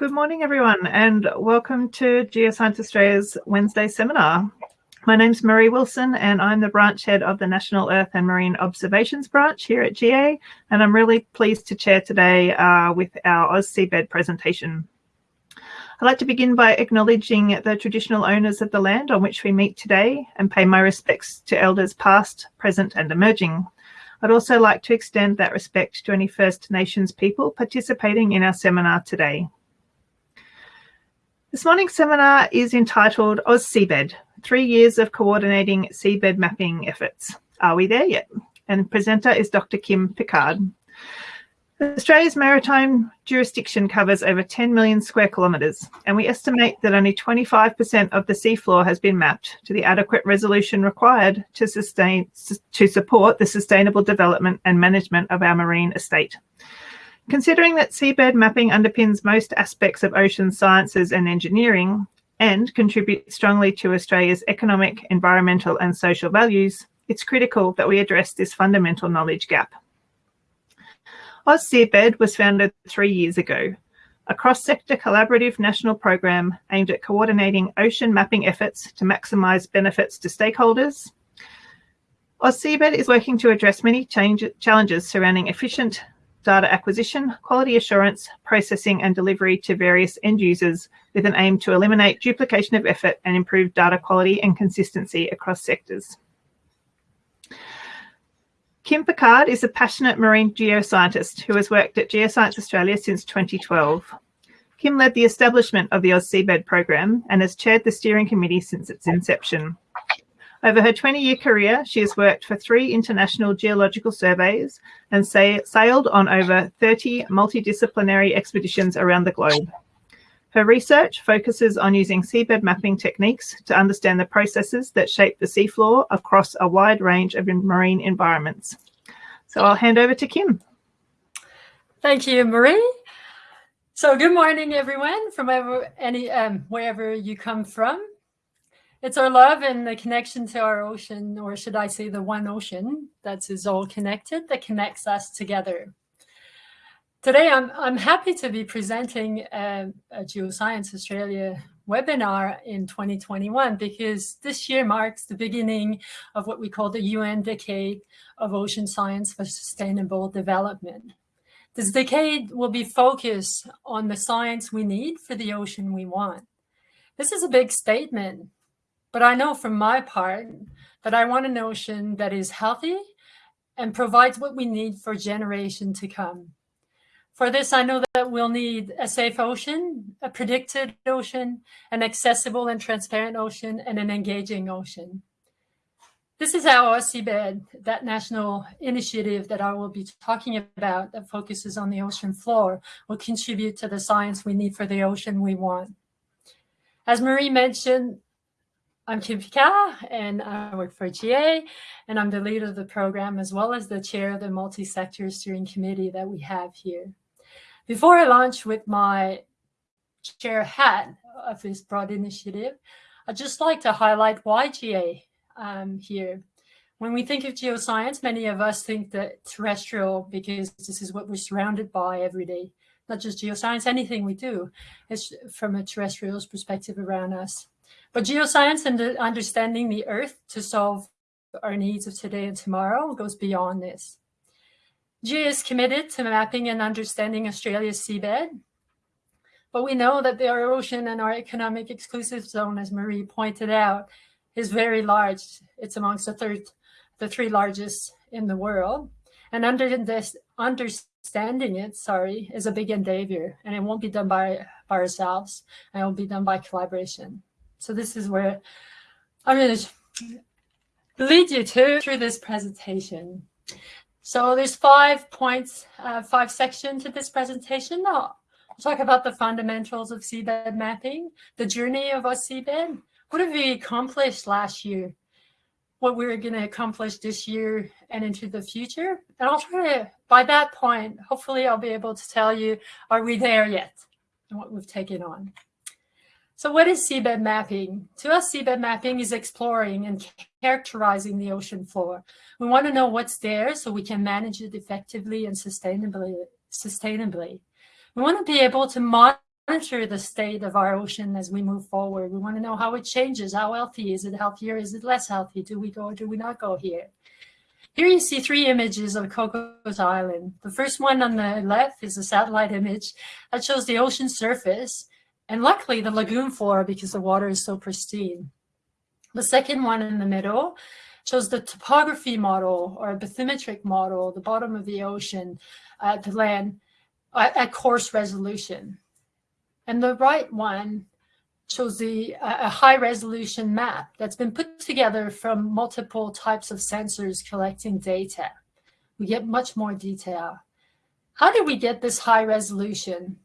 Good morning, everyone, and welcome to Geoscience Australia's Wednesday seminar. My name's Marie Wilson, and I'm the branch head of the National Earth and Marine Observations branch here at GA, and I'm really pleased to chair today uh, with our AusSeabed presentation. I'd like to begin by acknowledging the traditional owners of the land on which we meet today and pay my respects to elders past, present and emerging. I'd also like to extend that respect to any First Nations people participating in our seminar today. This morning's seminar is entitled AusSeabed, Three Years of Coordinating Seabed Mapping Efforts. Are we there yet? And presenter is Dr. Kim Picard. Australia's maritime jurisdiction covers over 10 million square kilometres, and we estimate that only 25% of the seafloor has been mapped to the adequate resolution required to, sustain, to support the sustainable development and management of our marine estate. Considering that seabed mapping underpins most aspects of ocean sciences and engineering and contributes strongly to Australia's economic, environmental and social values, it's critical that we address this fundamental knowledge gap. AusSeabed was founded three years ago, a cross-sector collaborative national program aimed at coordinating ocean mapping efforts to maximise benefits to stakeholders. AusSeabed is working to address many change, challenges surrounding efficient data acquisition, quality assurance, processing and delivery to various end users with an aim to eliminate duplication of effort and improve data quality and consistency across sectors. Kim Picard is a passionate marine geoscientist who has worked at Geoscience Australia since 2012. Kim led the establishment of the AusSeabed program and has chaired the steering committee since its inception. Over her 20-year career, she has worked for three international geological surveys and sailed on over 30 multidisciplinary expeditions around the globe. Her research focuses on using seabed mapping techniques to understand the processes that shape the seafloor across a wide range of marine environments. So I'll hand over to Kim. Thank you, Marie. So good morning, everyone, from any um, wherever you come from. It's our love and the connection to our ocean, or should I say the one ocean that is all connected, that connects us together. Today, I'm, I'm happy to be presenting a, a Geoscience Australia webinar in 2021 because this year marks the beginning of what we call the UN Decade of Ocean Science for Sustainable Development. This decade will be focused on the science we need for the ocean we want. This is a big statement, but I know from my part that I want an ocean that is healthy and provides what we need for generation to come. For this, I know that we'll need a safe ocean, a predicted ocean, an accessible and transparent ocean, and an engaging ocean. This is our Seabed, that national initiative that I will be talking about that focuses on the ocean floor, will contribute to the science we need for the ocean we want. As Marie mentioned, I'm Kim Picard, and I work for GA, and I'm the lead of the program as well as the chair of the multi-sector steering committee that we have here. Before I launch with my chair hat of this broad initiative, I'd just like to highlight why GA um, here. When we think of geoscience, many of us think that terrestrial because this is what we're surrounded by every day. Not just geoscience, anything we do is from a terrestrial perspective around us. But geoscience and understanding the Earth to solve our needs of today and tomorrow goes beyond this. GA is committed to mapping and understanding Australia's seabed, but we know that the ocean and our economic exclusive zone, as Marie pointed out, is very large. It's amongst the third, the three largest in the world. And under this, understanding it, sorry, is a big endeavor, and it won't be done by, by ourselves, it will be done by collaboration. So this is where I'm going to lead you to through this presentation. So there's five points, uh, five sections to this presentation. I'll talk about the fundamentals of seabed mapping, the journey of our seabed. What have we accomplished last year? What we're going to accomplish this year and into the future. And I'll try to, by that point, hopefully I'll be able to tell you, are we there yet? And what we've taken on. So what is seabed mapping? To us, seabed mapping is exploring and characterizing the ocean floor. We want to know what's there so we can manage it effectively and sustainably. sustainably. We want to be able to monitor the state of our ocean as we move forward. We want to know how it changes. How healthy? Is it healthier? Is it less healthy? Do we go or do we not go here? Here you see three images of Cocos Island. The first one on the left is a satellite image that shows the ocean surface and luckily the lagoon floor because the water is so pristine. The second one in the middle shows the topography model or bathymetric model, the bottom of the ocean, uh, the land at, at coarse resolution. And the right one shows the uh, a high resolution map that's been put together from multiple types of sensors collecting data. We get much more detail. How did we get this high resolution?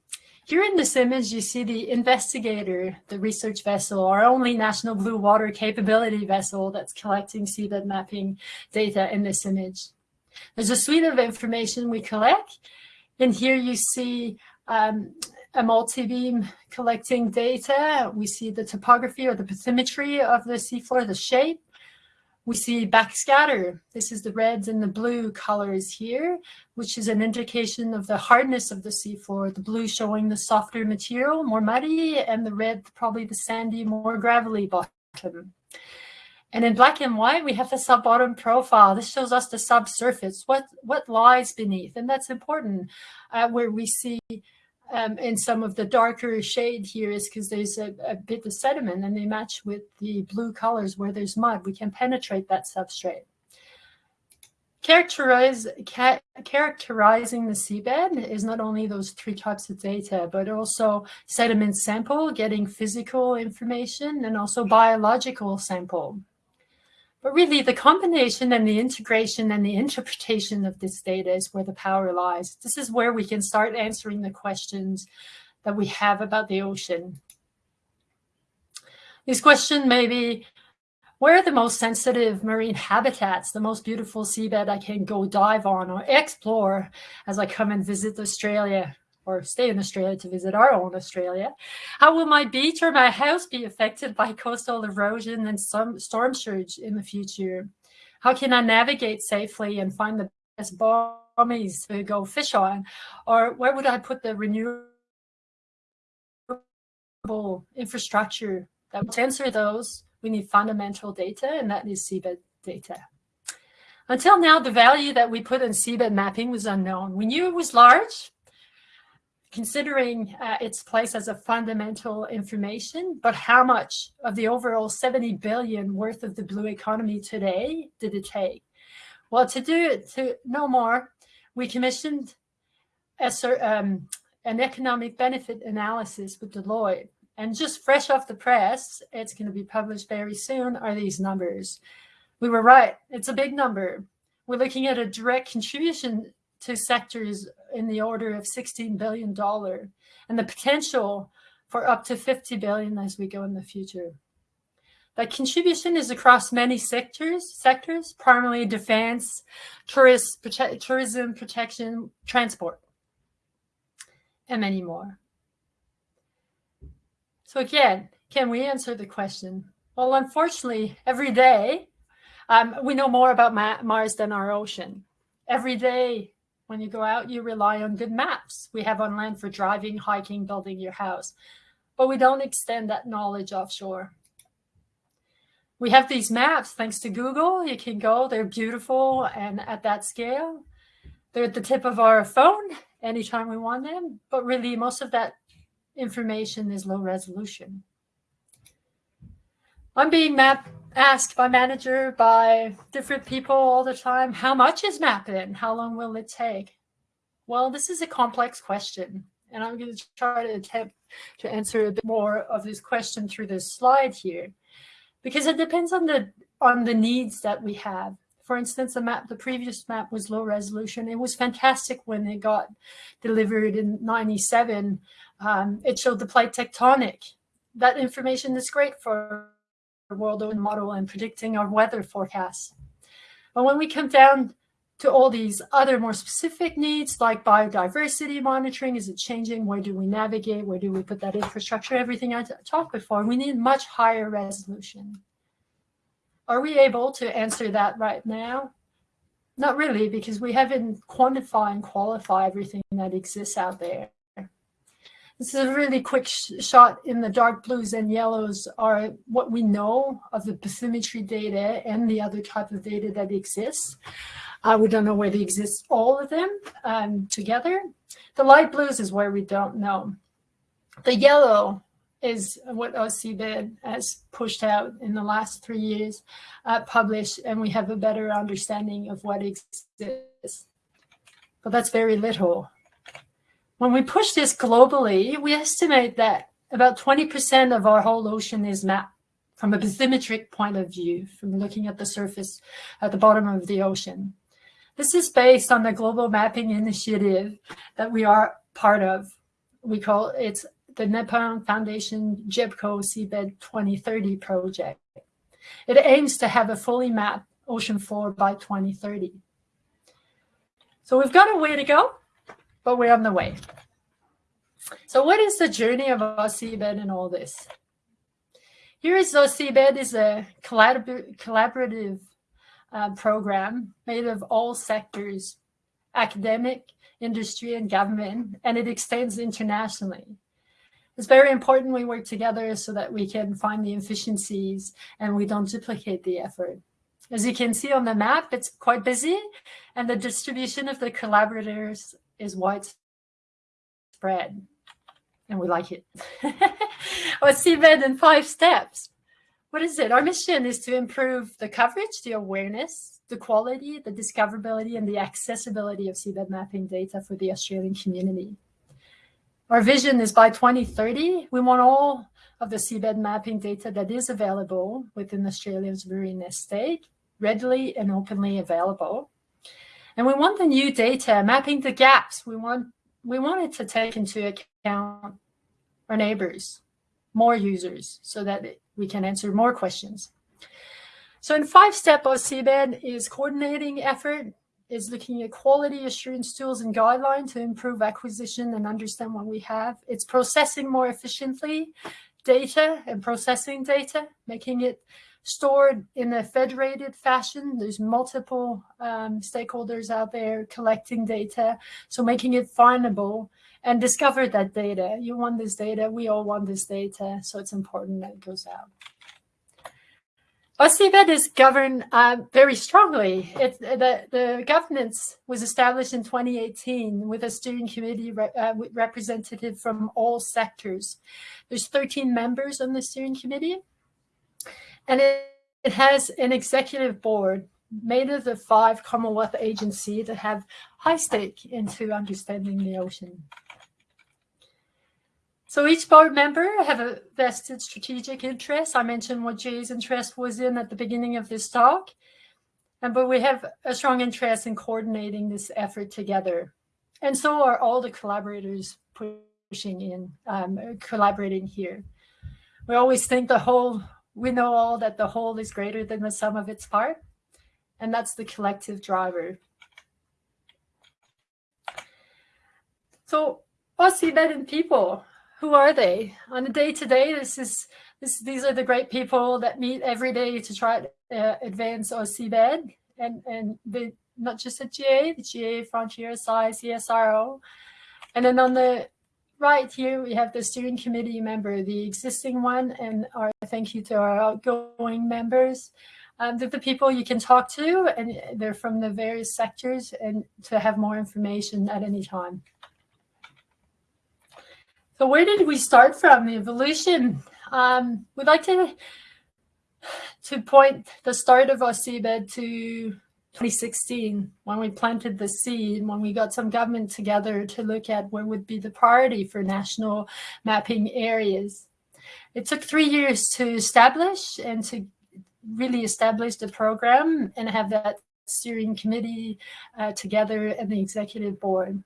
Here in this image, you see the investigator, the research vessel, our only national blue water capability vessel that's collecting seabed mapping data in this image. There's a suite of information we collect. And here you see um, a multi-beam collecting data. We see the topography or the bathymetry of the seafloor, the shape. We see backscatter. This is the reds and the blue colors here, which is an indication of the hardness of the seafloor. The blue showing the softer material, more muddy, and the red probably the sandy, more gravelly bottom. And in black and white, we have the sub-bottom profile. This shows us the subsurface, what, what lies beneath. And that's important, uh, where we see um, in some of the darker shade here is because there's a, a, bit of sediment and they match with the blue colors where there's mud. We can penetrate that substrate. Characterize, characterizing the seabed is not only those three types of data, but also sediment sample, getting physical information, and also biological sample. But really, the combination and the integration and the interpretation of this data is where the power lies. This is where we can start answering the questions that we have about the ocean. This question may be, where are the most sensitive marine habitats, the most beautiful seabed I can go dive on or explore as I come and visit Australia? Or stay in Australia to visit our own Australia. How will my beach or my house be affected by coastal erosion and some storm surge in the future? How can I navigate safely and find the best bommies to go fish on? Or where would I put the renewable infrastructure that to answer those, we need fundamental data, and that is seabed data. Until now, the value that we put in seabed mapping was unknown. We knew it was large, considering uh, its place as a fundamental information, but how much of the overall 70 billion worth of the blue economy today did it take? Well, to do it, to know more, we commissioned a, um, an economic benefit analysis with Deloitte. And just fresh off the press, it's going to be published very soon, are these numbers. We were right. It's a big number. We're looking at a direct contribution to sectors in the order of $16 billion and the potential for up to 50 billion as we go in the future. That contribution is across many sectors, sectors, primarily defense, tourist, prote tourism, protection, transport, and many more. So again, can we answer the question? Well, unfortunately, every day, um, we know more about Ma Mars than our ocean. Every day, when you go out, you rely on good maps we have on land for driving, hiking, building your house. But we don't extend that knowledge offshore. We have these maps thanks to Google. You can go, they're beautiful and at that scale. They're at the tip of our phone anytime we want them. But really, most of that information is low resolution. I'm being mapped asked by manager, by different people all the time, how much is mapping? How long will it take? Well, this is a complex question, and I'm going to try to attempt to answer a bit more of this question through this slide here, because it depends on the on the needs that we have. For instance, the map, the previous map was low resolution. It was fantastic when it got delivered in 97. Um, it showed the plate tectonic. That information is great for world model and predicting our weather forecasts. But when we come down to all these other more specific needs like biodiversity monitoring, is it changing? Where do we navigate? Where do we put that infrastructure? Everything I talked before, we need much higher resolution. Are we able to answer that right now? Not really, because we haven't quantified and qualified everything that exists out there. This is a really quick sh shot in the dark blues and yellows are what we know of the bathymetry data and the other type of data that exists. Uh, we don't know whether they exist, all of them um, together. The light blues is where we don't know. The yellow is what AusSeabed has pushed out in the last three years, uh, published, and we have a better understanding of what exists. But that's very little. When we push this globally, we estimate that about 20% of our whole ocean is mapped from a bathymetric point of view, from looking at the surface at the bottom of the ocean. This is based on the global mapping initiative that we are part of. We call it the Nippon Foundation GEBCO Seabed 2030 project. It aims to have a fully mapped ocean floor by 2030. So we've got a way to go, but we're on the way. So what is the journey of seabed and all this? Here is seabed is a collabor collaborative uh, program made of all sectors, academic, industry, and government, and it extends internationally. It's very important we work together so that we can find the efficiencies and we don't duplicate the effort. As you can see on the map, it's quite busy and the distribution of the collaborators is widespread and we like it. Let's see in five steps. What is it? Our mission is to improve the coverage, the awareness, the quality, the discoverability, and the accessibility of seabed mapping data for the Australian community. Our vision is by 2030, we want all of the seabed mapping data that is available within Australia's marine estate readily and openly available. And we want the new data mapping the gaps. We want we wanted to take into account our neighbors, more users, so that we can answer more questions. So in five step of is coordinating effort, is looking at quality assurance tools and guidelines to improve acquisition and understand what we have. It's processing more efficiently data and processing data, making it stored in a federated fashion. There's multiple um, stakeholders out there collecting data, so making it findable and discover that data. You want this data, we all want this data, so it's important that it goes out. AusSeabed is governed uh, very strongly. It, the, the governance was established in 2018 with a steering committee re, uh, representative from all sectors. There's 13 members on the steering committee, and it, it has an executive board made of the five Commonwealth agencies that have high stake into understanding the ocean. So each board member have a vested strategic interest. I mentioned what GA's interest was in at the beginning of this talk. And, but we have a strong interest in coordinating this effort together. And so are all the collaborators pushing in, um, collaborating here. We always think the whole, we know all that the whole is greater than the sum of its part. And that's the collective driver. So in people, who are they on a day to day? This is this. These are the great people that meet every day to try to uh, advance AusSeabed and and the not just the GA, the GA Frontier Size CSIRO, and then on the right here we have the steering committee member, the existing one, and our thank you to our outgoing members. Um, the people you can talk to, and they're from the various sectors, and to have more information at any time. So where did we start from? The evolution. Um, we'd like to to point the start of our seabed to 2016 when we planted the seed, when we got some government together to look at what would be the priority for national mapping areas. It took three years to establish and to really establish the program and have that steering committee uh, together and the executive board.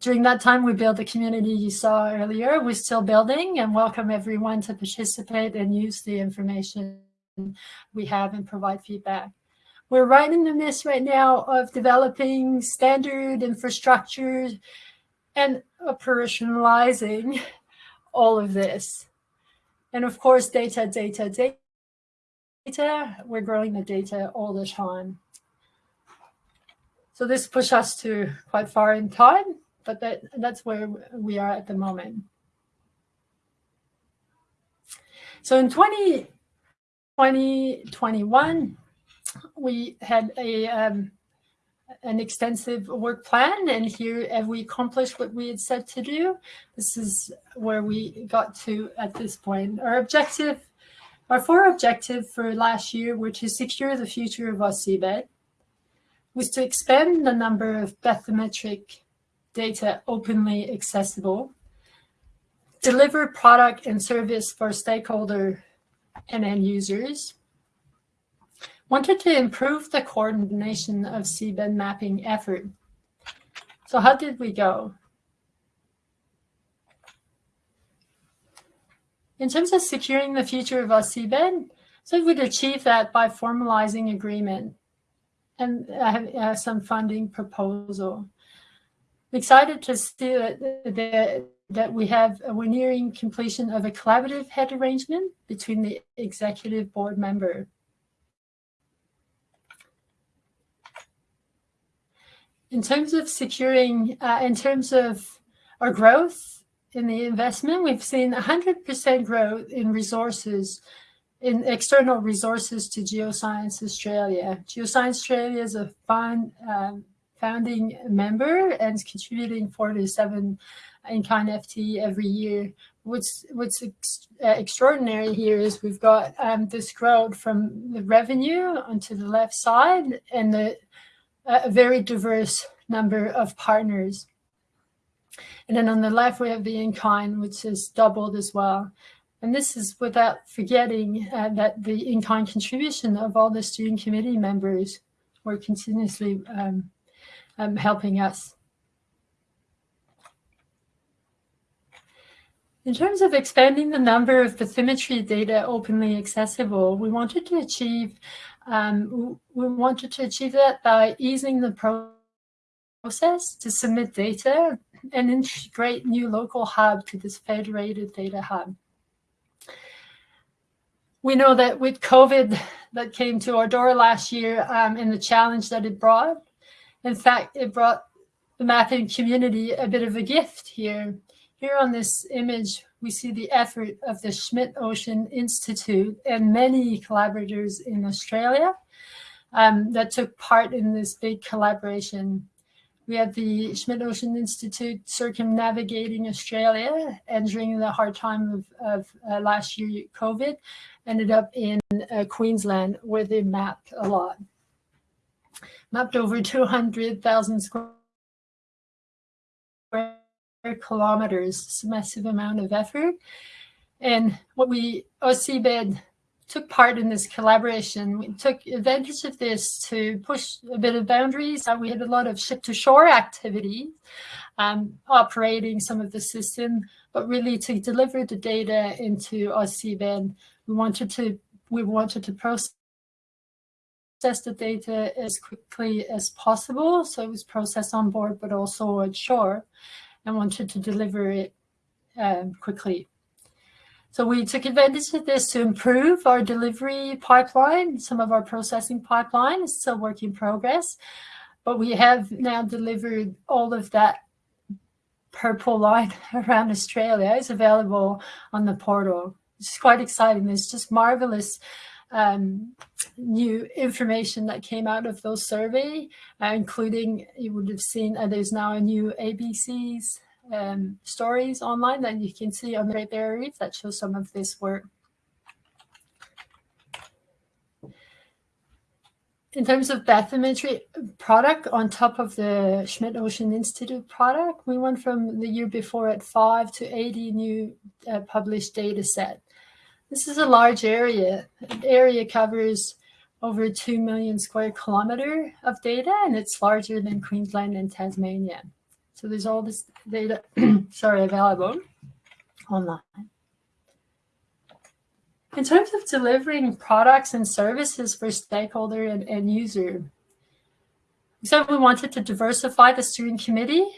During that time, we built the community you saw earlier. We're still building and welcome everyone to participate and use the information we have and provide feedback. We're right in the midst right now of developing standard infrastructure and operationalizing all of this. And of course, data, data, data. Data. We're growing the data all the time. So this pushed us to quite far in time, but that, that's where we are at the moment. So in 20, 2021, we had a um, an extensive work plan and here have we accomplished what we had set to do. This is where we got to at this point. Our objective, our four objective for last year were to secure the future of AusSeabed, was to expand the number of bathymetric data openly accessible, deliver product and service for stakeholder and end users, wanted to improve the coordination of seabed mapping effort. So how did we go? In terms of securing the future of our seabed, so we'd achieve that by formalizing agreement and uh, some funding proposal. I'm excited to see that, that, that we have, we're nearing completion of a collaborative head arrangement between the executive board member in terms of securing, uh, in terms of our growth in the investment, we've seen 100% growth in resources, in external resources to Geoscience Australia. Geoscience Australia is a fund, um, founding member and is contributing 47 in kind FT every year. What's what's ex uh, extraordinary here is we've got um, this growth from the revenue onto the left side and the a very diverse number of partners. And then on the left, we have the in-kind, which has doubled as well. And this is without forgetting uh, that the in-kind contribution of all the student committee members were continuously um, um, helping us. In terms of expanding the number of bathymetry data openly accessible, we wanted to achieve um, we wanted to achieve that by easing the process to submit data and integrate new local hub to this federated data hub. We know that with COVID that came to our door last year um, and the challenge that it brought, in fact, it brought the mapping community a bit of a gift here. Here on this image, we see the effort of the Schmidt Ocean Institute and many collaborators in Australia um, that took part in this big collaboration. We had the Schmidt Ocean Institute circumnavigating Australia and during the hard time of, of uh, last year, COVID, ended up in uh, Queensland where they mapped a lot. Mapped over 200,000 square kilometers. It's a massive amount of effort. And what we, AusSeabed took part in this collaboration. We took advantage of this to push a bit of boundaries. Uh, we had a lot of ship-to-shore activity, um, operating some of the system, but really to deliver the data into AusSeabed, we wanted to we wanted to process the data as quickly as possible. So it was processed on board, but also on shore and wanted to deliver it um, quickly. So we took advantage of this to improve our delivery pipeline. Some of our processing pipeline is still work in progress, but we have now delivered all of that purple line around Australia is available on the portal. It's quite exciting. It's just marvelous um, new information that came out of those survey, uh, including you would have seen uh, there's now a new ABC's um, stories online that you can see on the Great Barrier Reef that shows some of this work. In terms of bathymetry product on top of the Schmidt Ocean Institute product, we went from the year before at 5 to 80 new uh, published data set. This is a large area. The area covers over 2 million square kilometer of data, and it's larger than Queensland and Tasmania. So there's all this data, sorry, available online. In terms of delivering products and services for stakeholder and, and user, so we wanted to diversify the steering committee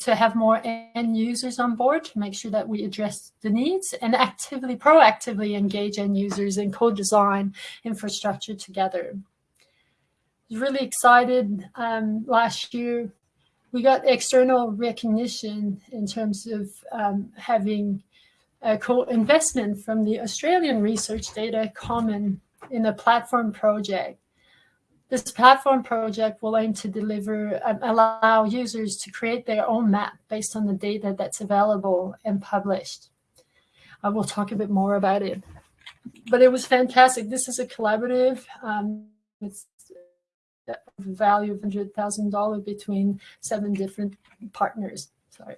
to have more end users on board to make sure that we address the needs and actively, proactively engage end users and co-design infrastructure together. Really excited um, last year. We got external recognition in terms of um, having a co-investment from the Australian Research Data Common in a platform project. This platform project will aim to deliver and allow users to create their own map based on the data that's available and published. I will talk a bit more about it. But it was fantastic. This is a collaborative. Um, it's a value of $100,000 between seven different partners. Sorry.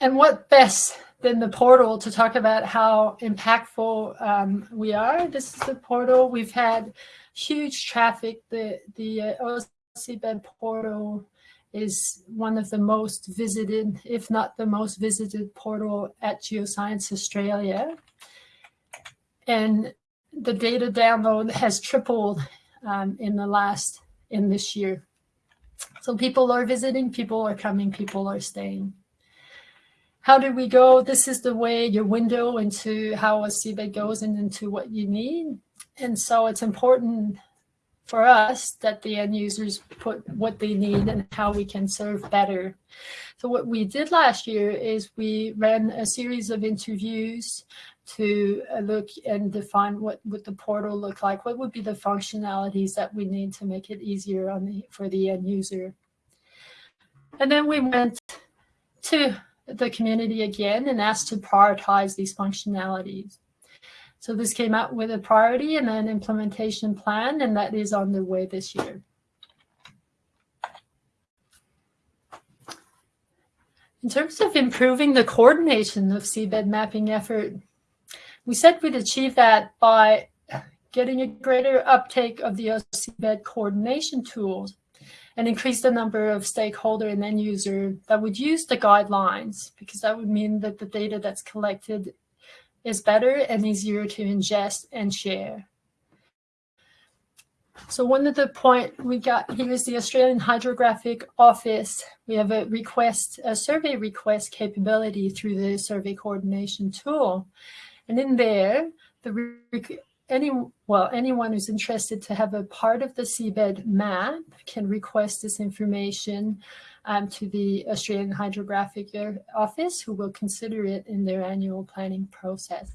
And what best than the portal to talk about how impactful um, we are? This is the portal. We've had huge traffic. The, the uh, AusSeabed portal is one of the most visited, if not the most visited portal at Geoscience Australia. And the data download has tripled um, in the last, in this year. So people are visiting, people are coming, people are staying. How do we go? This is the way your window into how a seabed goes and into what you need. And so it's important for us that the end users put what they need and how we can serve better. So what we did last year is we ran a series of interviews to uh, look and define what would the portal look like, what would be the functionalities that we need to make it easier on the, for the end user. And then we went to the community again and asked to prioritize these functionalities. So this came out with a priority and an implementation plan, and that is on the way this year. In terms of improving the coordination of seabed mapping effort, we said we'd achieve that by getting a greater uptake of the seabed coordination tools and increase the number of stakeholder and end user that would use the guidelines, because that would mean that the data that's collected is better and easier to ingest and share. So one of the point we got here is the Australian Hydrographic Office. We have a request, a survey request capability through the survey coordination tool. And in there, the any well anyone who's interested to have a part of the seabed map can request this information um, to the Australian Hydrographic Office, who will consider it in their annual planning process.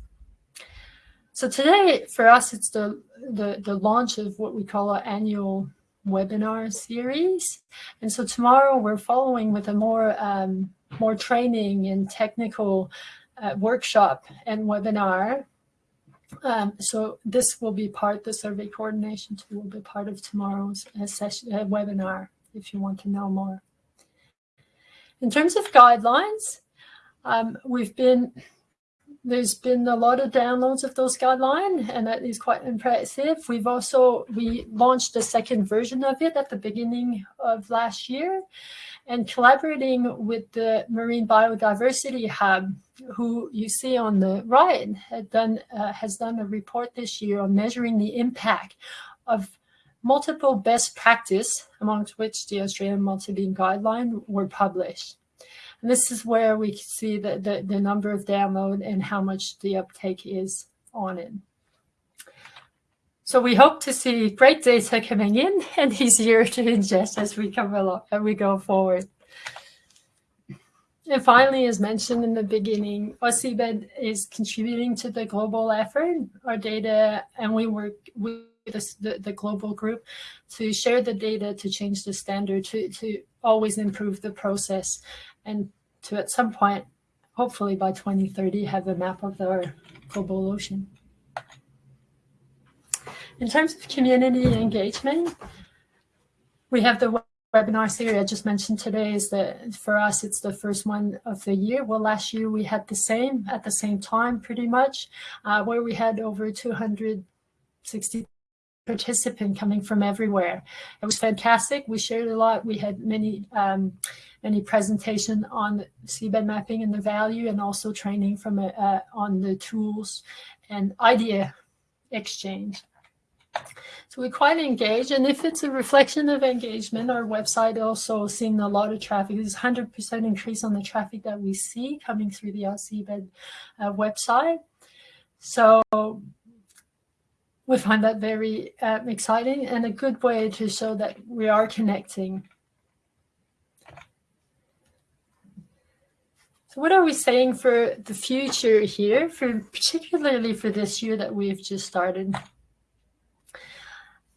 So today, for us, it's the, the, the launch of what we call our annual webinar series. And so tomorrow we're following with a more, um, more training and technical uh, workshop and webinar um, so this will be part, the survey coordination tool will be part of tomorrow's uh, session, uh, webinar if you want to know more. In terms of guidelines, um, we've been, there's been a lot of downloads of those guidelines and that is quite impressive. We've also, we launched the second version of it at the beginning of last year and collaborating with the Marine Biodiversity Hub, who you see on the right done, uh, has done a report this year on measuring the impact of multiple best practice, amongst which the Australian multi-beam guideline were published. And this is where we can see the, the, the number of download and how much the uptake is on it. So we hope to see great data coming in and easier to ingest as we come along and we go forward. And finally, as mentioned in the beginning, AusSeabed is contributing to the global effort, our data, and we work with the, the, global group to share the data to change the standard, to, to always improve the process, and to at some point, hopefully by 2030, have a map of our global ocean. In terms of community engagement, we have the webinar series I just mentioned today is that for us, it's the first one of the year. Well, last year we had the same at the same time, pretty much, uh, where we had over 260 participants coming from everywhere. It was fantastic. We shared a lot. We had many um, many presentation on seabed mapping and the value and also training from a, uh, on the tools and idea exchange. So we're quite engaged. and if it's a reflection of engagement, our website also seeing a lot of traffic. There's 100% increase on the traffic that we see coming through the AusSeabed uh, website. So we find that very uh, exciting and a good way to show that we are connecting So what are we saying for the future here, for particularly for this year that we've just started?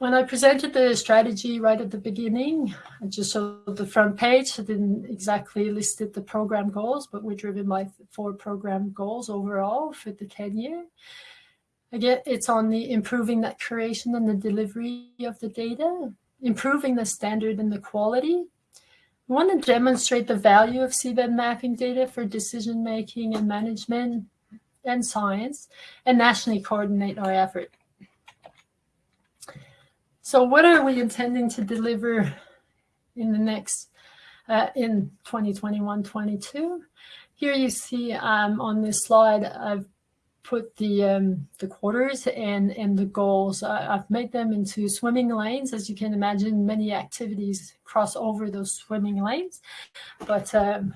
When I presented the strategy right at the beginning, I just showed the front page. I didn't exactly listed the program goals, but we're driven by four program goals overall for the 10 year. Again, it's on the improving that curation and the delivery of the data, improving the standard and the quality, we want to demonstrate the value of seabed mapping data for decision making and management and science and nationally coordinate our effort. So what are we intending to deliver in the next, uh, in 2021-22? Here you see um, on this slide, I've put the um, the quarters and and the goals. I've made them into swimming lanes. As you can imagine, many activities cross over those swimming lanes, but um,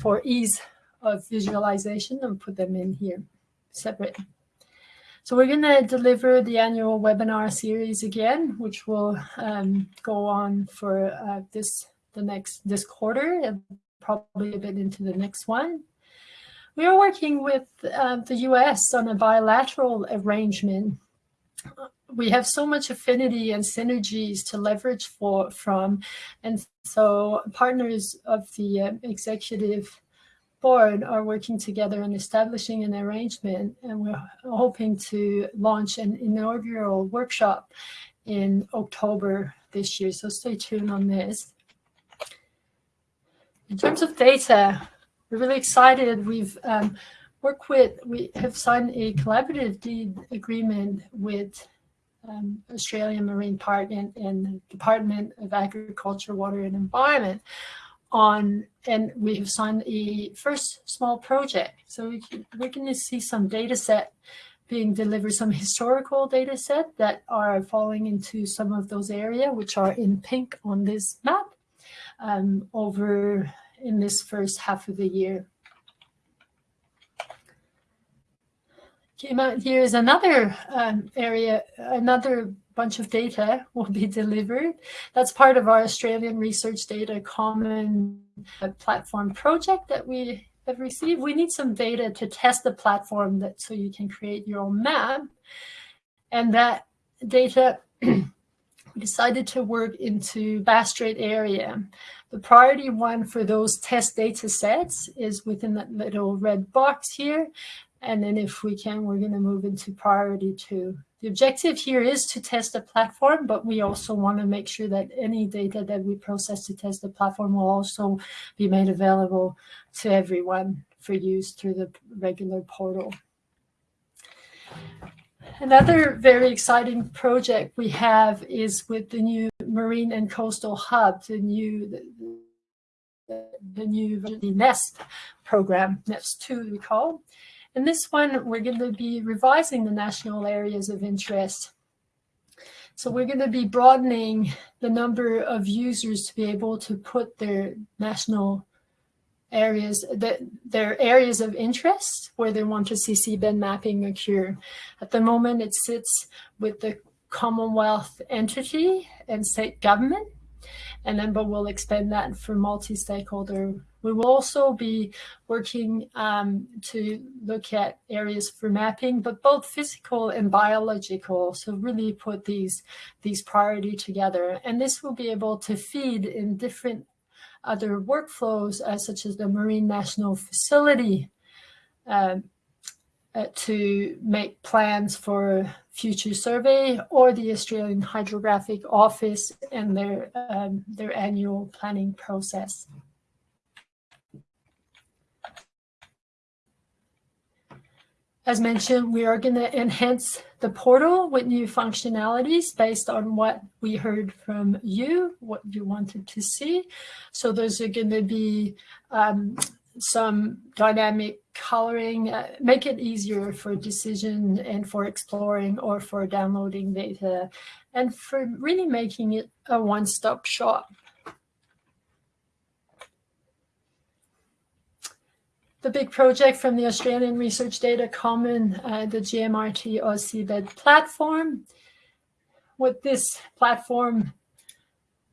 for ease of visualization, I'll put them in here separate. So we're going to deliver the annual webinar series again, which will um, go on for uh, this the next this quarter and probably a bit into the next one. We are working with uh, the US on a bilateral arrangement. We have so much affinity and synergies to leverage for from, and so partners of the uh, executive board are working together and establishing an arrangement, and we're hoping to launch an inaugural workshop in October this year. So stay tuned on this. In terms of data, we're really excited. We've um, worked with, we have signed a collaborative deed agreement with um, Australian Marine Park and, and Department of Agriculture, Water and Environment on, and we have signed a first small project. So we can, we're going to see some data set being delivered, some historical data set that are falling into some of those areas, which are in pink on this map um, over in this first half of the year. Came out here is another um, area, another bunch of data will be delivered. That's part of our Australian Research Data Common uh, Platform project that we have received. We need some data to test the platform that so you can create your own map. And that data we decided to work into Bass Strait area. The priority one for those test data sets is within that little red box here. And then if we can, we're going to move into priority two. The objective here is to test the platform, but we also want to make sure that any data that we process to test the platform will also be made available to everyone for use through the regular portal. Another very exciting project we have is with the new Marine and Coastal Hub, the new the, the new the NESP program, NESP 2 we call. In this one, we're going to be revising the national areas of interest. So we're going to be broadening the number of users to be able to put their national areas, that their areas of interest where they want to see seabed mapping occur. At the moment, it sits with the Commonwealth entity and state government, and then but we'll expand that for multi-stakeholder. We will also be working um, to look at areas for mapping, but both physical and biological. So really put these these priority together, and this will be able to feed in different other workflows, uh, such as the Marine National Facility, uh, uh, to make plans for future survey or the Australian Hydrographic Office and their, um, their annual planning process. As mentioned, we are going to enhance the portal with new functionalities based on what we heard from you, what you wanted to see. So those are going to be um, some dynamic coloring, uh, make it easier for decision and for exploring or for downloading data and for really making it a one-stop shop. the big project from the Australian Research Data Common, uh, the GMRT AusSeabed platform. What this platform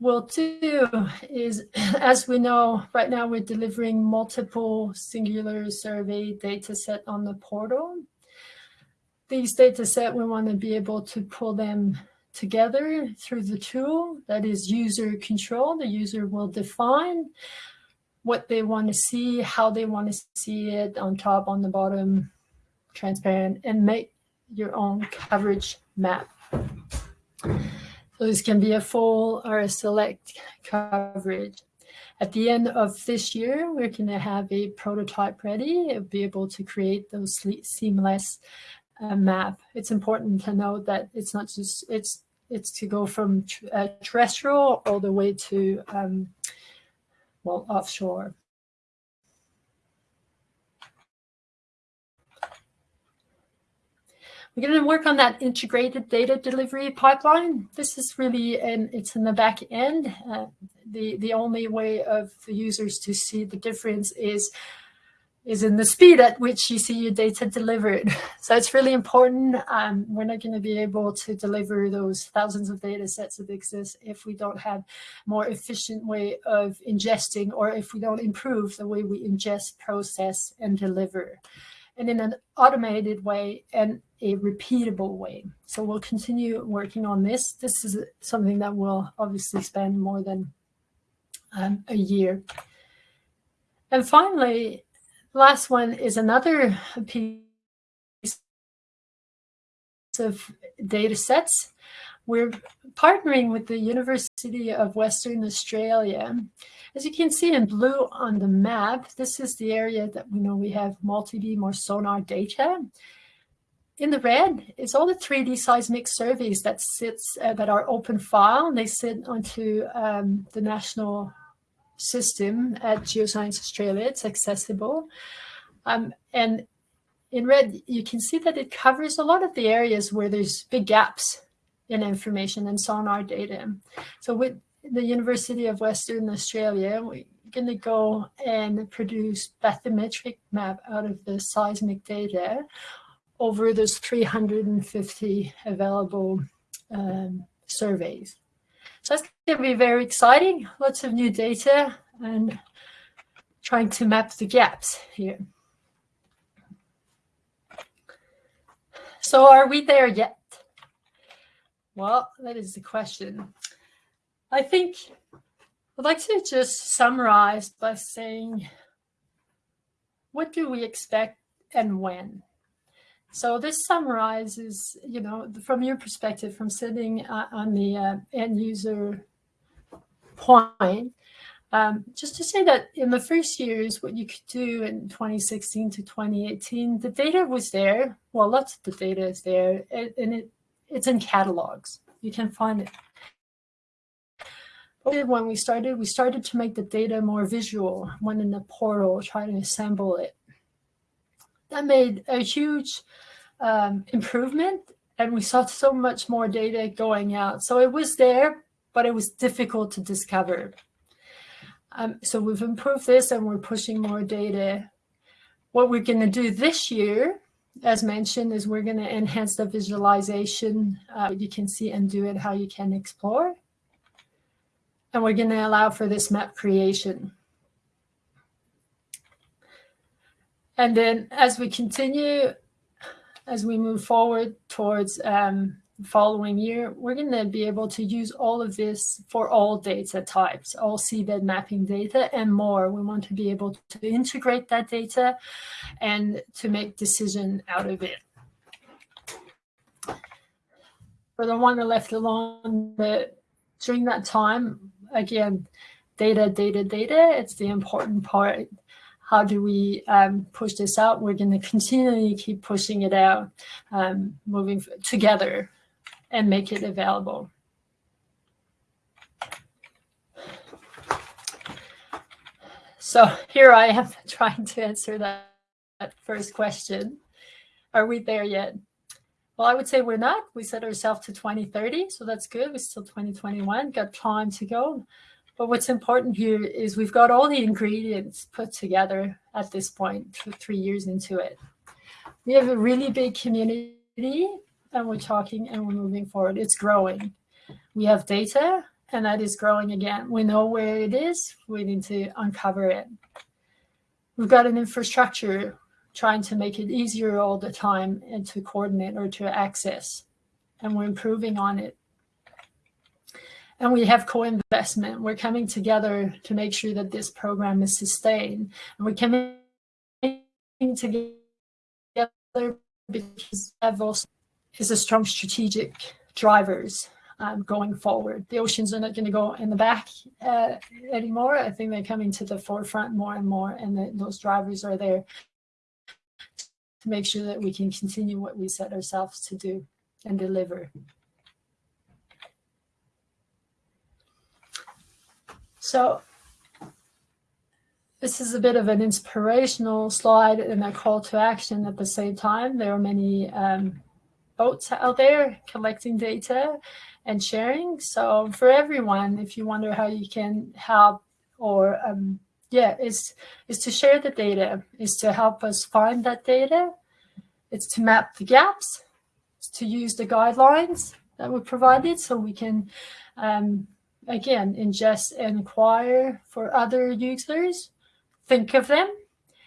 we'll do is, as we know, right now we're delivering multiple singular survey data set on the portal. These data set, we want to be able to pull them together through the tool that is user control. The user will define what they want to see, how they want to see it on top, on the bottom, transparent, and make your own coverage map. So this can be a full or a select coverage. At the end of this year, we're going to have a prototype ready. It'll be able to create those seamless uh, map. It's important to note that it's not just, it's it's to go from uh, terrestrial all the way to, um, well, offshore. We're going to work on that integrated data delivery pipeline. This is really, and it's in the back end. Uh, the, the only way of the users to see the difference is is in the speed at which you see your data delivered. So it's really important. Um, we're not going to be able to deliver those thousands of data sets that exist if we don't have more efficient way of ingesting or if we don't improve the way we ingest, process, and deliver and in an automated way and a repeatable way. So we'll continue working on this. This is something that will obviously spend more than um, a year. And finally, last one is another piece of data sets. We're partnering with the University of Western Australia. As you can see in blue on the map, this is the area that we know we have multi-beam or sonar data. In the red is all the 3D seismic surveys that sits uh, that are open file. And they sit onto um, the national system at Geoscience Australia. It's accessible. Um, and in red, you can see that it covers a lot of the areas where there's big gaps in information and sonar data. So with the University of Western Australia, we're going to go and produce bathymetric map out of the seismic data over those 350 available um, surveys. So that's going to be very exciting. Lots of new data and trying to map the gaps here. So are we there yet? Well, that is the question. I think I'd like to just summarize by saying, what do we expect and when? So this summarizes, you know, from your perspective, from sitting uh, on the uh, end user point, um, just to say that in the first years, what you could do in 2016 to 2018, the data was there. Well, lots of the data is there, and it, it's in catalogs. You can find it. When we started, we started to make the data more visual, went in the portal, try to assemble it. That made a huge um, improvement and we saw so much more data going out. So it was there, but it was difficult to discover. Um, so we've improved this and we're pushing more data. What we're going to do this year, as mentioned, is we're going to enhance the visualization. Uh, you can see and do it how you can explore. And we're going to allow for this map creation. And then as we continue, as we move forward towards um, following year, we're going to be able to use all of this for all data types, all seabed mapping data and more. We want to be able to integrate that data and to make decision out of it. For the one left alone, that during that time, again, data, data, data, it's the important part how do we um, push this out? We're going to continually keep pushing it out, um, moving together and make it available. So here I am trying to answer that, that first question. Are we there yet? Well, I would say we're not. We set ourselves to 2030, so that's good. We're still 2021, got time to go. But what's important here is we've got all the ingredients put together at this point, three years into it. We have a really big community and we're talking and we're moving forward. It's growing. We have data and that is growing again. We know where it is. We need to uncover it. We've got an infrastructure trying to make it easier all the time and to coordinate or to access, and we're improving on it. And we have co-investment. We're coming together to make sure that this program is sustained. And we're coming together because Davos is a strong strategic drivers um, going forward. The oceans are not going to go in the back uh, anymore. I think they're coming to the forefront more and more, and the, those drivers are there to make sure that we can continue what we set ourselves to do and deliver. So this is a bit of an inspirational slide and a call to action at the same time. There are many um, boats out there collecting data and sharing. So for everyone, if you wonder how you can help or um, yeah, is is to share the data, is to help us find that data. It's to map the gaps, to use the guidelines that we provided so we can um, again ingest and acquire for other users think of them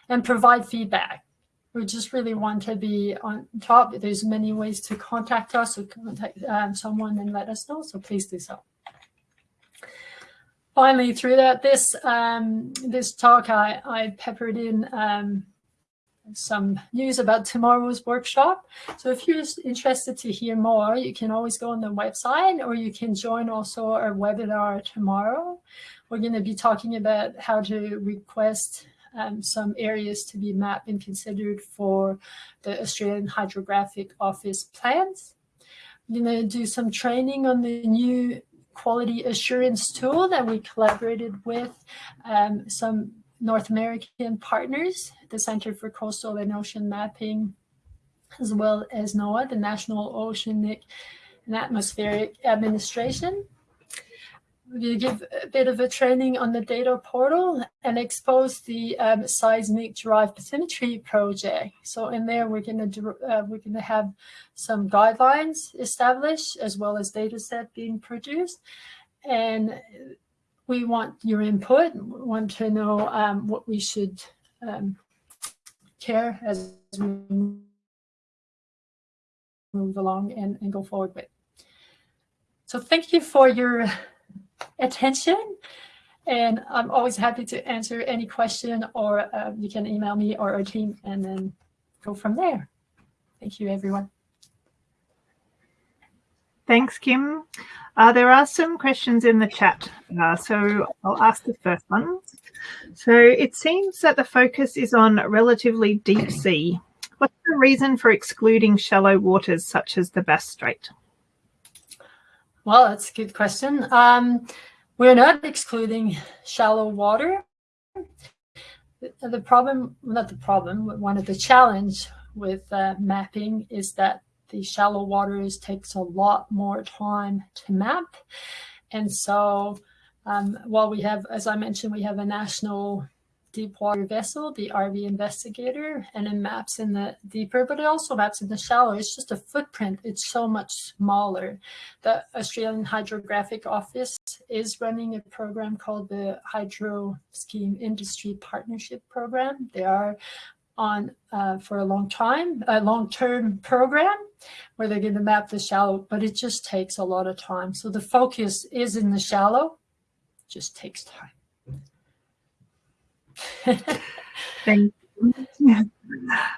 and provide feedback. We just really want to be on top. There's many ways to contact us or contact um, someone and let us know, so please do so. Finally, through that, this um, this talk, I, I peppered in um, some news about tomorrow's workshop. So if you're interested to hear more, you can always go on the website or you can join also our webinar tomorrow. We're going to be talking about how to request um, some areas to be mapped and considered for the Australian Hydrographic Office plans. We're going to do some training on the new quality assurance tool that we collaborated with um, some North American partners, the Center for Coastal and Ocean Mapping, as well as NOAA, the National Oceanic and Atmospheric Administration. We give a bit of a training on the data portal and expose the um, seismic derived bathymetry project. So in there, we're going to uh, we're going to have some guidelines established as well as data set being produced. And we want your input, we want to know um, what we should um, care as we move along and, and go forward with. So thank you for your attention. And I'm always happy to answer any question or uh, you can email me or our team and then go from there. Thank you, everyone. Thanks, Kim. Uh, there are some questions in the chat, uh, so I'll ask the first one. So it seems that the focus is on relatively deep sea. What's the reason for excluding shallow waters such as the Bass Strait? Well, that's a good question. Um, we're not excluding shallow water. The, problem, not the problem, one of the challenge with uh, mapping is that the shallow waters takes a lot more time to map. And so um, while we have, as I mentioned, we have a national deep water vessel, the RV Investigator, and it maps in the deeper, but it also maps in the shallow. It's just a footprint. It's so much smaller. The Australian Hydrographic Office is running a program called the Hydro Scheme Industry Partnership Program. They are on uh, for a long time, a long-term program where they're going to map the shallow, but it just takes a lot of time. So the focus is in the shallow, just takes time. Thank you.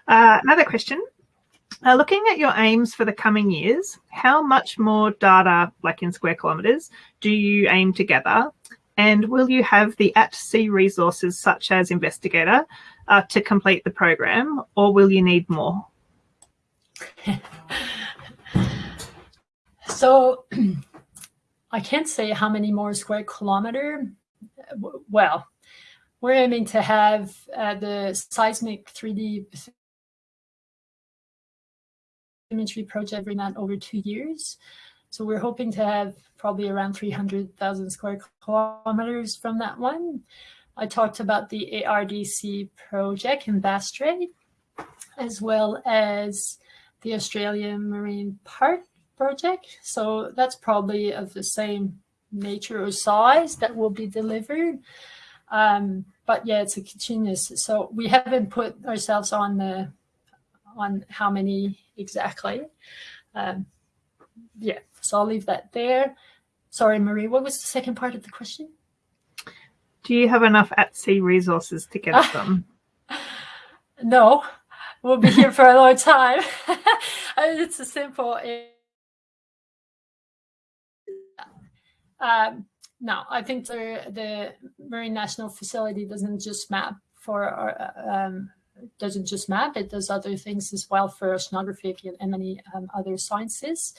Uh, another question. Uh, looking at your aims for the coming years, how much more data, like in square kilometres, do you aim to gather? And will you have the at-sea resources such as Investigator uh, to complete the program, or will you need more? so I can't say how many more square kilometer. Well, we're aiming to have uh, the seismic 3D imagery project bring that over two years. So we're hoping to have probably around 300,000 square kilometers from that one. I talked about the ARDC project in Bass Strait, as well as the Australian Marine Park project. So that's probably of the same nature or size that will be delivered. Um, but yeah, it's a continuous. So we haven't put ourselves on the on how many exactly. Um, yeah, so I'll leave that there. Sorry, Marie, what was the second part of the question? Do you have enough at sea resources to get done? no, we'll be here for a long time. it's a simple. Um, no, I think the the Marine National Facility doesn't just map for our, um, doesn't just map; it does other things as well for oceanography and many um, other sciences.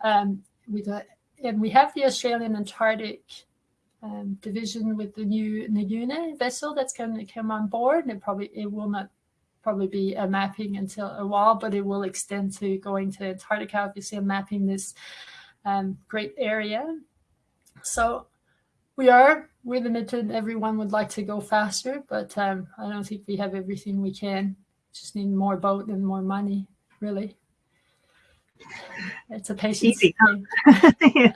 Um, we do, and we have the Australian Antarctic um, division with the new Nuyina vessel that's going to come on board. And it probably it will not probably be a mapping until a while, but it will extend to going to Antarctica, obviously, and mapping this um, great area. So we are we're limited. Everyone would like to go faster, but um, I don't think we have everything we can. Just need more boat and more money, really. It's a patience Easy?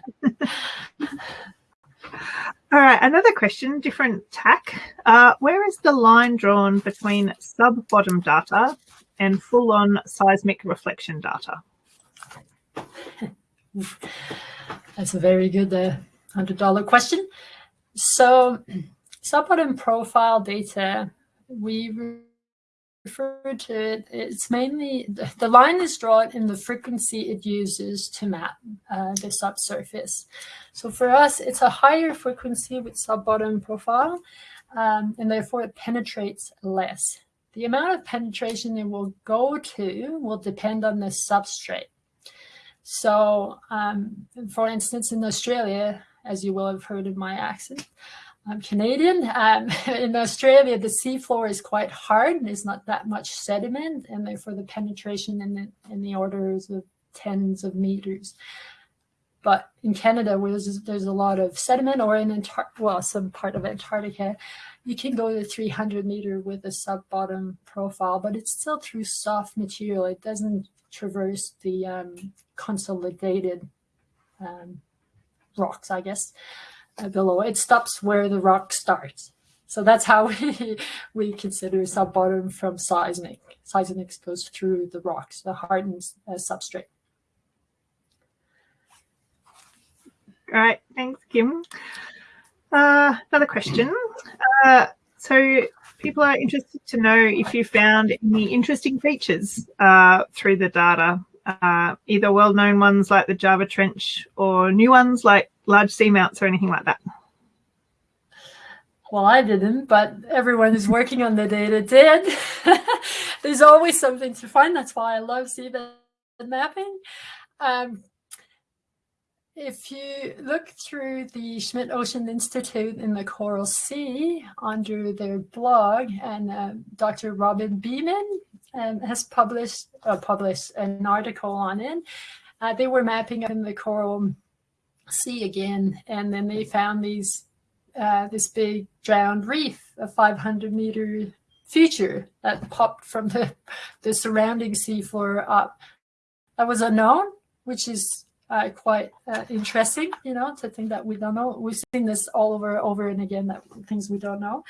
All right, another question, different tack. Uh, where is the line drawn between sub-bottom data and full-on seismic reflection data? That's a very good uh, $100 question. So sub-bottom profile data, we refer to it, it's mainly, the line is drawn in the frequency it uses to map uh, the subsurface. So for us, it's a higher frequency with sub-bottom profile, um, and therefore it penetrates less. The amount of penetration it will go to will depend on the substrate. So um, for instance, in Australia, as you will have heard in my accent, I'm Canadian. Um, in Australia, the seafloor is quite hard and there's not that much sediment, and therefore the penetration in the, in the orders of tens of meters. But in Canada, where there's, there's a lot of sediment, or in Antar well, some part of Antarctica, you can go to 300 meter with a sub-bottom profile, but it's still through soft material. It doesn't traverse the um, consolidated um, rocks, I guess, below. It stops where the rock starts. So that's how we, we consider sub-bottom from seismic. Seismic goes through the rocks, the hardened uh, substrate. All right, thanks, Kim. Uh, another question. Uh, so people are interested to know if you found any interesting features uh, through the data uh, either well-known ones like the Java Trench or new ones like large seamounts or anything like that? Well, I didn't, but everyone who's working on the data did. There's always something to find. That's why I love seabed mapping. Um, if you look through the Schmidt Ocean Institute in the Coral Sea under their blog, and uh, Dr. Robin Beaman um, has published uh, published an article on it. Uh, they were mapping in the Coral Sea again, and then they found these uh, this big drowned reef, a 500 meter feature that popped from the the surrounding seafloor up. That was unknown, which is uh, quite uh, interesting, you know, to think that we don't know. We've seen this all over, over and again, that things we don't know.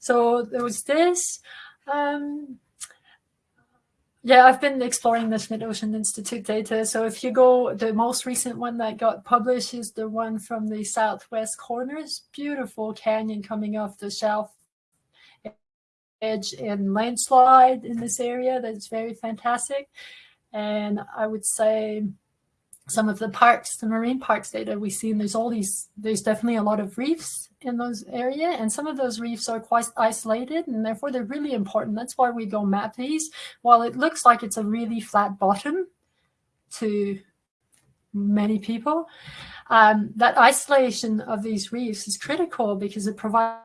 So there was this. Um, yeah, I've been exploring this Schmidt Ocean Institute data. So if you go, the most recent one that got published is the one from the southwest corners. Beautiful canyon coming off the shelf edge and landslide in this area. That's very fantastic. And I would say some of the parks, the marine parks data we see, and there's all these, there's definitely a lot of reefs in those area, and some of those reefs are quite isolated, and therefore they're really important. That's why we go map these. While it looks like it's a really flat bottom to many people, um, that isolation of these reefs is critical because it provides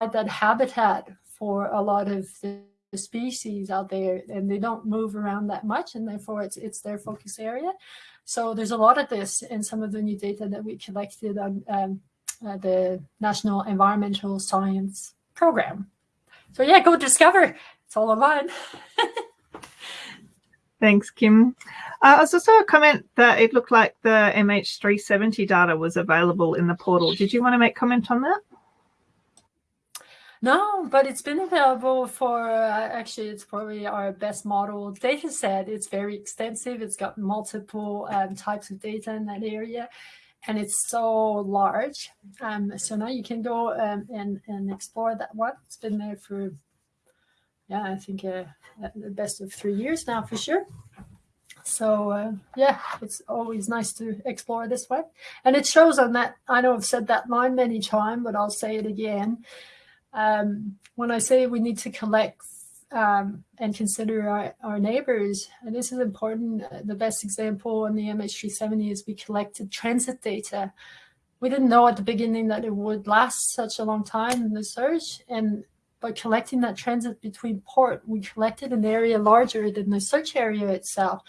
that habitat for a lot of the species out there and they don't move around that much and therefore it's it's their focus area so there's a lot of this in some of the new data that we collected on um, uh, the National Environmental Science Program. So yeah, go discover. It's all online. Thanks, Kim. Uh, I was also a comment that it looked like the MH370 data was available in the portal. Did you want to make comment on that? No, but it's been available for, uh, actually, it's probably our best model data set. It's very extensive. It's got multiple um, types of data in that area, and it's so large. Um, so now you can go um, and, and explore that one. It's been there for, yeah, I think uh, the best of three years now for sure. So uh, yeah, it's always nice to explore this way. And it shows on that, I know I've said that line many times, but I'll say it again um, when I say we need to collect um, and consider our, our neighbors, and this is important, uh, the best example on the MH370 is we collected transit data. We didn't know at the beginning that it would last such a long time in the search. And by collecting that transit between port, we collected an area larger than the search area itself.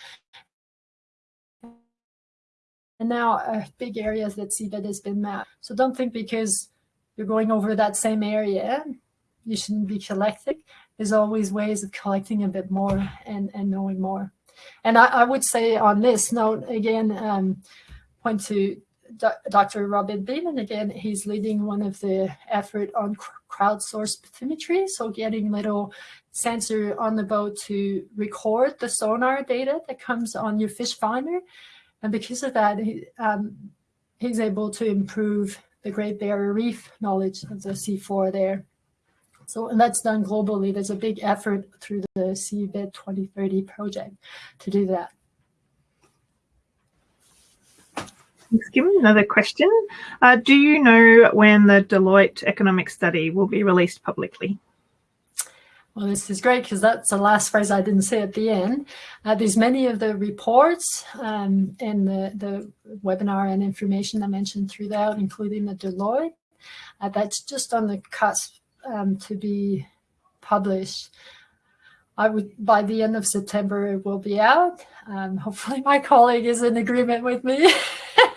And now uh, big areas that seabed has been mapped. So don't think because you're going over that same area, you shouldn't be collecting. There's always ways of collecting a bit more and, and knowing more. And I, I would say on this note, again, um, point to Dr. Robin Beaman, again, he's leading one of the effort on crowdsourced bathymetry. So getting little sensor on the boat to record the sonar data that comes on your fish finder. And because of that, he, um, he's able to improve the Great Barrier Reef knowledge of the seafloor there. So and that's done globally. There's a big effort through the Seabed 2030 project to do that. Thanks, Kim. Another question. Uh, do you know when the Deloitte economic study will be released publicly? Well, this is great because that's the last phrase I didn't say at the end. Uh, there's many of the reports um, and the, the webinar and information I mentioned throughout, including the Deloitte. Uh, that's just on the cusp um, to be published. I would by the end of September it will be out. Um, hopefully my colleague is in agreement with me.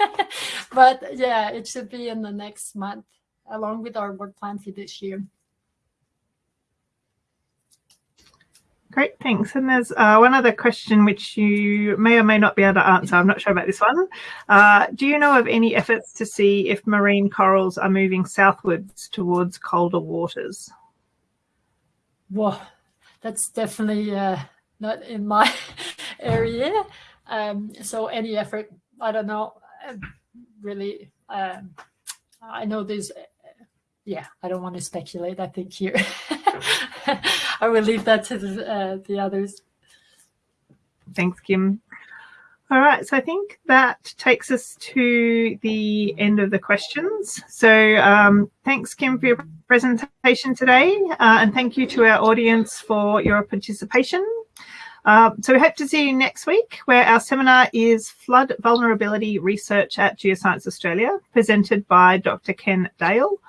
but yeah, it should be in the next month along with our work plan for this year. Great, thanks. And there's uh, one other question which you may or may not be able to answer. I'm not sure about this one. Uh, do you know of any efforts to see if marine corals are moving southwards towards colder waters? Well, that's definitely uh, not in my area. Um, so any effort, I don't know, um, really, um, I know there's, yeah, I don't want to speculate, I think here. I will leave that to the, uh, the others. Thanks, Kim. All right, so I think that takes us to the end of the questions. So um, thanks, Kim, for your presentation today, uh, and thank you to our audience for your participation. Uh, so we hope to see you next week, where our seminar is Flood Vulnerability Research at Geoscience Australia, presented by Dr. Ken Dale.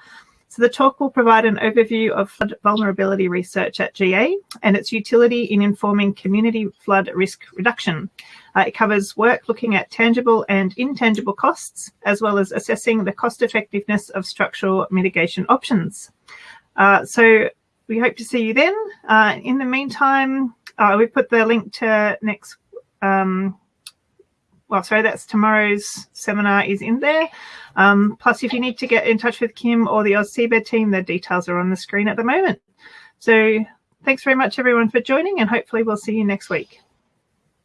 The talk will provide an overview of flood vulnerability research at GA and its utility in informing community flood risk reduction. Uh, it covers work looking at tangible and intangible costs, as well as assessing the cost effectiveness of structural mitigation options. Uh, so we hope to see you then. Uh, in the meantime, uh, we put the link to next um, well, sorry, that's tomorrow's seminar is in there. Um, plus, if you need to get in touch with Kim or the AusSeabed team, the details are on the screen at the moment. So thanks very much, everyone, for joining, and hopefully we'll see you next week.